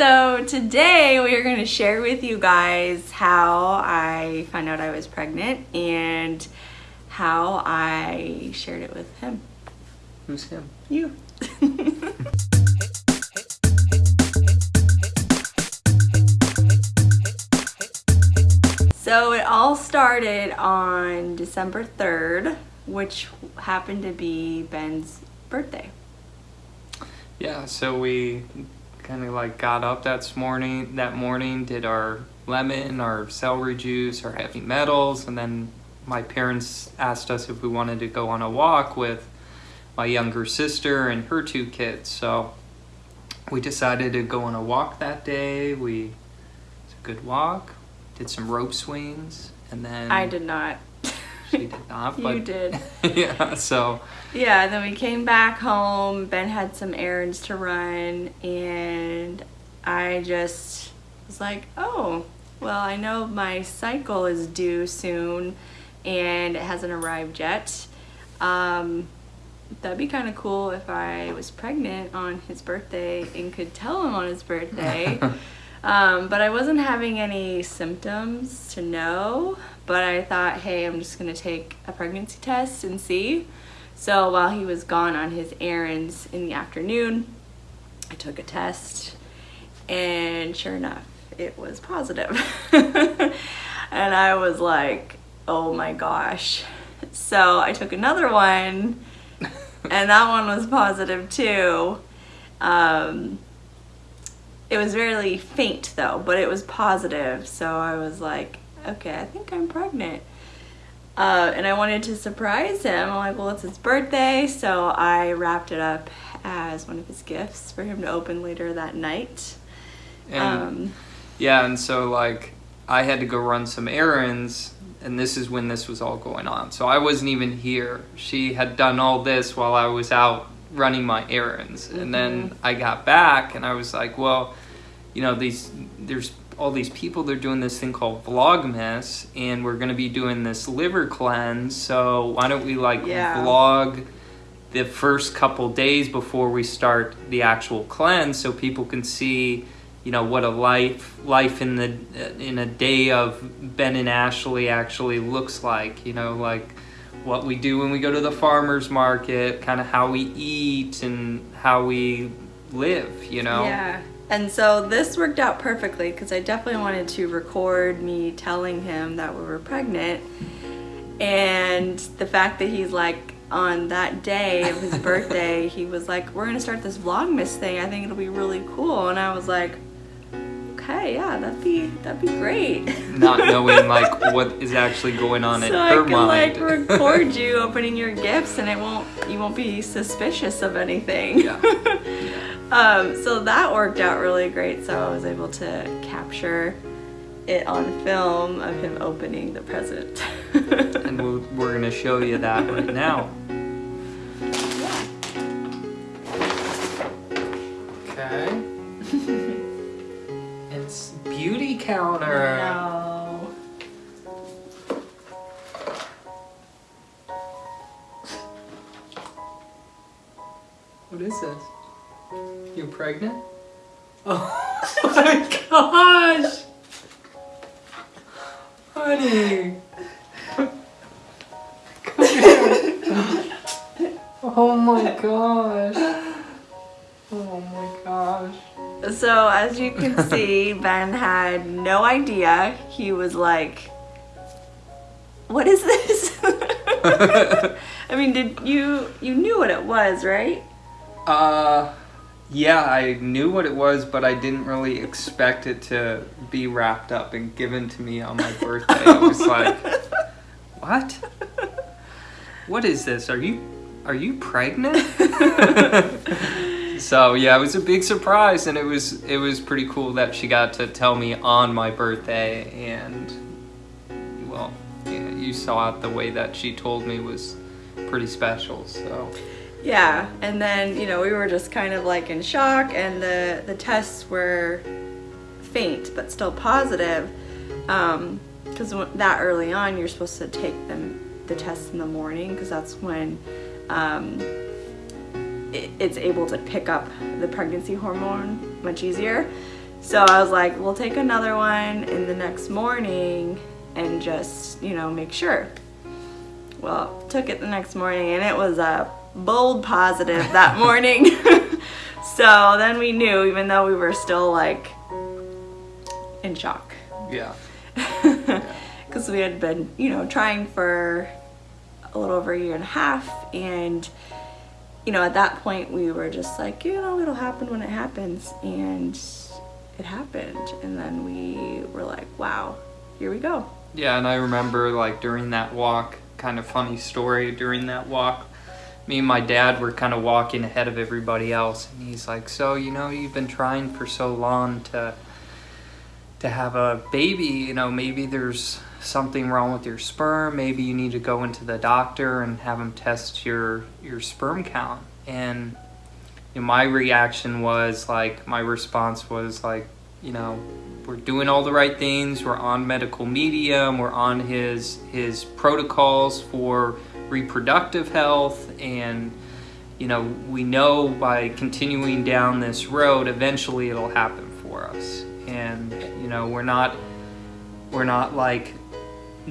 So today we are going to share with you guys how I found out I was pregnant and how I shared it with him. Who's him? You. so it all started on December 3rd, which happened to be Ben's birthday. Yeah, so we kind of like got up that morning, that morning, did our lemon, our celery juice, our heavy metals, and then my parents asked us if we wanted to go on a walk with my younger sister and her two kids. So we decided to go on a walk that day. We it's a good walk. Did some rope swings, and then I did not. She did not. you did. yeah. So Yeah, then we came back home. Ben had some errands to run, and I just was like, oh, well, I know my cycle is due soon, and it hasn't arrived yet. Um, that'd be kind of cool if I was pregnant on his birthday and could tell him on his birthday. um, but I wasn't having any symptoms to know. But I thought, hey, I'm just gonna take a pregnancy test and see. So while he was gone on his errands in the afternoon, I took a test, and sure enough, it was positive. and I was like, oh my gosh. So I took another one, and that one was positive too. Um, it was really faint though, but it was positive. So I was like, okay, I think I'm pregnant. Uh, and I wanted to surprise him. I'm like, well, it's his birthday, so I wrapped it up as one of his gifts for him to open later that night. and Um, Yeah, and so like I had to go run some errands, and this is when this was all going on. So I wasn't even here. She had done all this while I was out running my errands, and then I got back, and I was like, well, you know, these there's all these people they're doing this thing called Vlogmas, and we're gonna be doing this liver cleanse. So why don't we like Yeah. vlog? the first couple days before we start the actual cleanse so people can see you know what a life life in the in a day of Ben and Ashley actually looks like you know like what we do when we go to the farmers market kind of how we eat and how we live you know Yeah. And so this worked out perfectly because I definitely wanted to record me telling him that we were pregnant. And the fact that he's like, on that day of his birthday, he was like, We're gonna start this Vlogmas thing. I think it'll be really cool. And I was like, Okay, yeah, that'd be that'd be great. not knowing like what is actually going on in so I her can mind like record you opening your gifts and it won't you won't be suspicious of anything. Yeah. Um, so that worked out really great. So I was able to capture it on film of him opening the present. and we'll, we're gonna show you that right now Okay. it's Beautycounter. no. What is this? You pregnant? Oh my gosh! Honey! Come here. Oh my gosh. Oh my gosh. So as you can see, Ben had no idea. He was like, "What is this?" I mean, did you you knew what it was, right? Uh, yeah, I knew what it was, but I didn't really expect it to be wrapped up and given to me on my birthday. I was like, oh what? What is this? Are you are you pregnant? so yeah, it was a big surprise, and it was it was pretty cool that she got to tell me on my birthday, and well, yeah, you saw it the way that she told me was pretty special. So. Yeah, and then you know we were just kind of like in shock, and the the tests were faint but still positive, because that early on you're supposed to take them the tests in the morning because that's when um, it, it's able to pick up the pregnancy hormone much easier. So I was like, we'll take another one in the next morning and just, you know, make sure. Well, took it the next morning and it was a bold positive that morning. so then we knew, even though we were still like in shock. Yeah. Because we had been, you know, trying for a little over a year and a half. And, you know, at that point we were just like, you know, it'll happen when it happens. And it happened. And then we were like, wow, here we go. Yeah, and I remember like during that walk, kind of funny story during that walk. Me and my dad were kind of walking ahead of everybody else, and he's like, "So you know, you've been trying for so long to to have a baby. You know, maybe there's something wrong with your sperm. Maybe you need to go into the doctor and have him test your your sperm count." And you know, my reaction was like, my response was like, you know, we're doing all the right things. We're on medical medium. We're on his his protocols for reproductive health, and you know, we know by continuing down this road, eventually it'll happen for us. And you know, we're not we're not like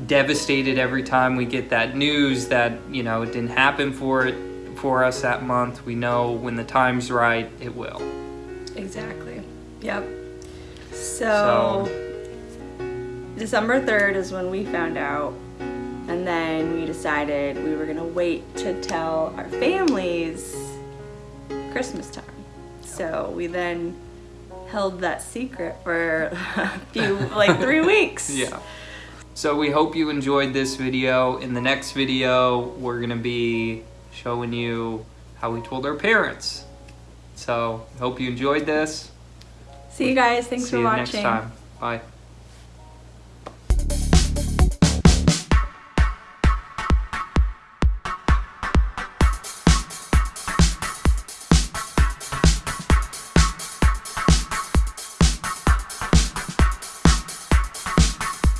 devastated every time we get that news that you know it didn't happen for it for us that month. We know when the time's right, it will. Exactly. Yep. So, December 3rd is when we found out. And then we decided we were going to wait to tell our families Christmas time. So we then held that secret for a few, like three weeks. Yeah. So we hope you enjoyed this video. In the next video, we're going to be showing you how we told our parents. So, hope you enjoyed this. See you guys. Thanks See for you watching. next time. Bye.